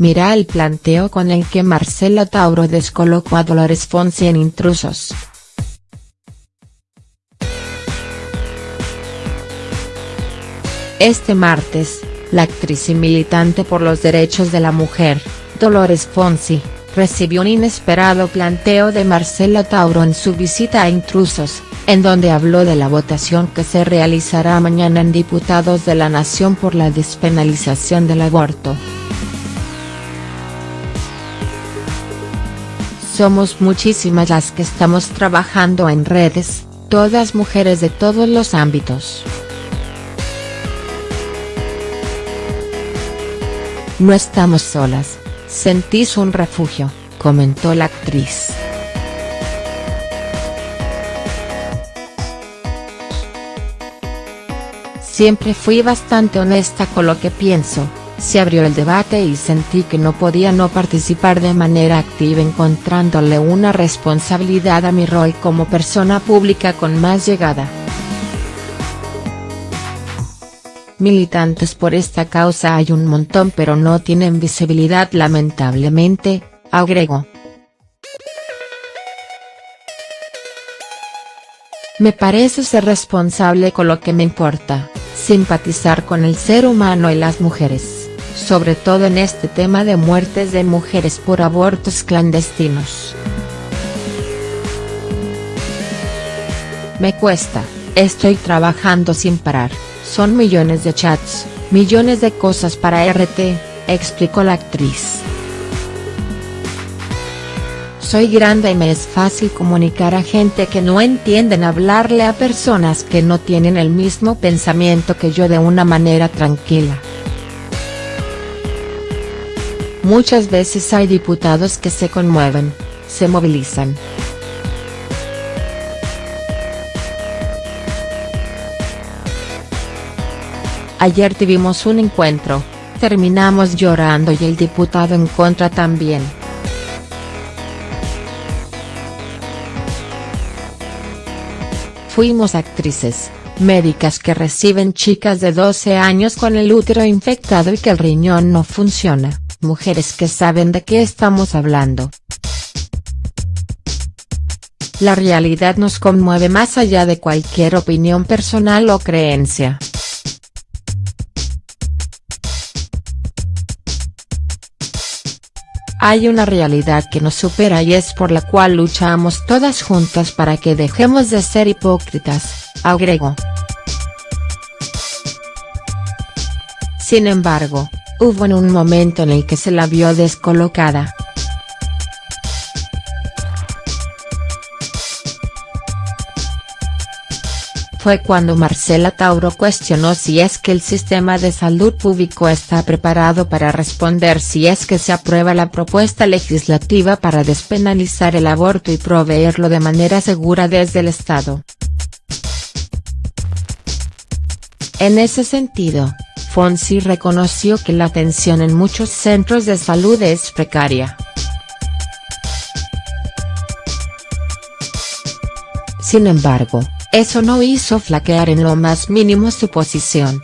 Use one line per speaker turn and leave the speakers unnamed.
Mira el planteo con el que Marcela Tauro descolocó a Dolores Fonsi en Intrusos. Este martes, la actriz y militante por los derechos de la mujer, Dolores Fonsi, recibió un inesperado planteo de Marcela Tauro en su visita a Intrusos, en donde habló de la votación que se realizará mañana en Diputados de la Nación por la despenalización del aborto. Somos muchísimas las que estamos trabajando en redes, todas mujeres de todos los ámbitos. No estamos solas, sentís un refugio, comentó la actriz. Siempre fui bastante honesta con lo que pienso, se abrió el debate y sentí que no podía no participar de manera activa encontrándole una responsabilidad a mi rol como persona pública con más llegada. Militantes por esta causa hay un montón pero no tienen visibilidad lamentablemente, agregó. Me parece ser responsable con lo que me importa, simpatizar con el ser humano y las mujeres, sobre todo en este tema de muertes de mujeres por abortos clandestinos. Me cuesta, estoy trabajando sin parar. Son millones de chats, millones de cosas para RT, explicó la actriz. Soy grande y me es fácil comunicar a gente que no entienden hablarle a personas que no tienen el mismo pensamiento que yo de una manera tranquila. Muchas veces hay diputados que se conmueven, se movilizan. Ayer tuvimos un encuentro, terminamos llorando y el diputado en contra también. Fuimos actrices, médicas que reciben chicas de 12 años con el útero infectado y que el riñón no funciona, mujeres que saben de qué estamos hablando. La realidad nos conmueve más allá de cualquier opinión personal o creencia. Hay una realidad que nos supera y es por la cual luchamos todas juntas para que dejemos de ser hipócritas, agregó. Sin embargo, hubo en un momento en el que se la vio descolocada. fue cuando Marcela Tauro cuestionó si es que el sistema de salud público está preparado para responder si es que se aprueba la propuesta legislativa para despenalizar el aborto y proveerlo de manera segura desde el Estado. En ese sentido, Fonsi reconoció que la atención en muchos centros de salud es precaria. Sin embargo, eso no hizo flaquear en lo más mínimo su posición.